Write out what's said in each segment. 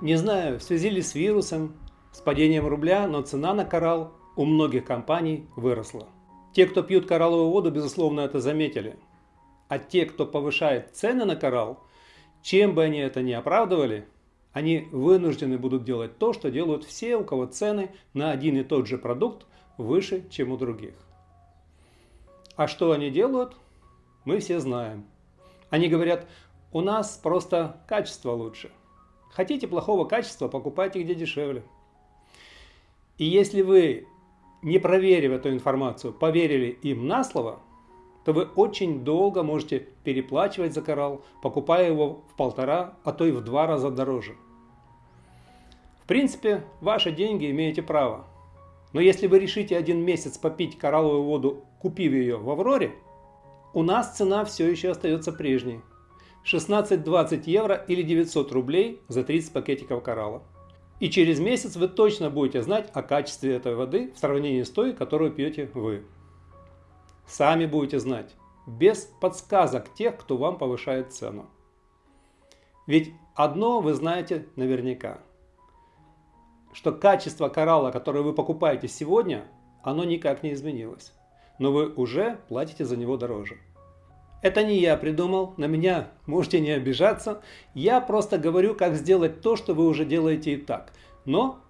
Не знаю, в связи ли с вирусом, с падением рубля, но цена на коралл у многих компаний выросла. Те, кто пьют коралловую воду, безусловно, это заметили. А те, кто повышает цены на коралл, чем бы они это ни оправдывали, они вынуждены будут делать то, что делают все, у кого цены на один и тот же продукт выше, чем у других. А что они делают, мы все знаем. Они говорят, у нас просто качество лучше. Хотите плохого качества, покупайте где дешевле. И если вы, не проверив эту информацию, поверили им на слово, то вы очень долго можете переплачивать за коралл, покупая его в полтора, а то и в два раза дороже. В принципе, ваши деньги имеете право. Но если вы решите один месяц попить коралловую воду, купив ее в Авроре, у нас цена все еще остается прежней. 16-20 евро или 900 рублей за 30 пакетиков коралла. И через месяц вы точно будете знать о качестве этой воды в сравнении с той, которую пьете вы. Сами будете знать, без подсказок тех, кто вам повышает цену. Ведь одно вы знаете наверняка, что качество коралла, которое вы покупаете сегодня, оно никак не изменилось. Но вы уже платите за него дороже. Это не я придумал, на меня можете не обижаться. Я просто говорю, как сделать то, что вы уже делаете и так, но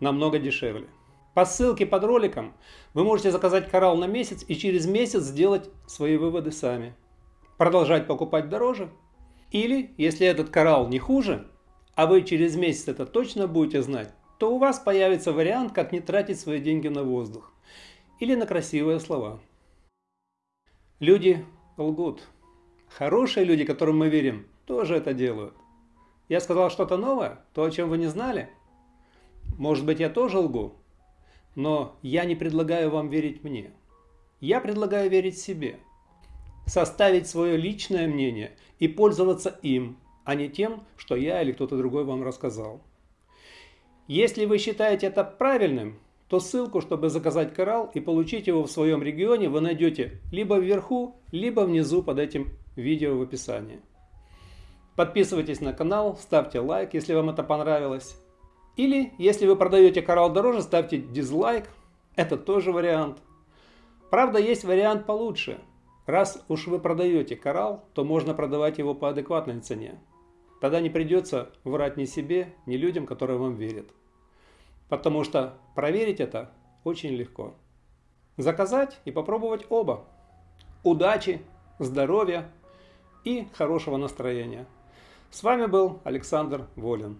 намного дешевле. По ссылке под роликом вы можете заказать коралл на месяц и через месяц сделать свои выводы сами. Продолжать покупать дороже. Или, если этот коралл не хуже, а вы через месяц это точно будете знать, то у вас появится вариант, как не тратить свои деньги на воздух. Или на красивые слова. Люди лгут. Хорошие люди, которым мы верим, тоже это делают. Я сказал что-то новое, то, о чем вы не знали. Может быть, я тоже лгу, но я не предлагаю вам верить мне. Я предлагаю верить себе. Составить свое личное мнение и пользоваться им, а не тем, что я или кто-то другой вам рассказал. Если вы считаете это правильным, то ссылку, чтобы заказать коралл и получить его в своем регионе, вы найдете либо вверху, либо внизу под этим видео в описании. Подписывайтесь на канал, ставьте лайк, если вам это понравилось. Или, если вы продаете коралл дороже, ставьте дизлайк. Это тоже вариант. Правда, есть вариант получше. Раз уж вы продаете коралл, то можно продавать его по адекватной цене. Тогда не придется врать ни себе, ни людям, которые вам верят. Потому что проверить это очень легко. Заказать и попробовать оба. Удачи, здоровья и хорошего настроения. С вами был Александр Волин.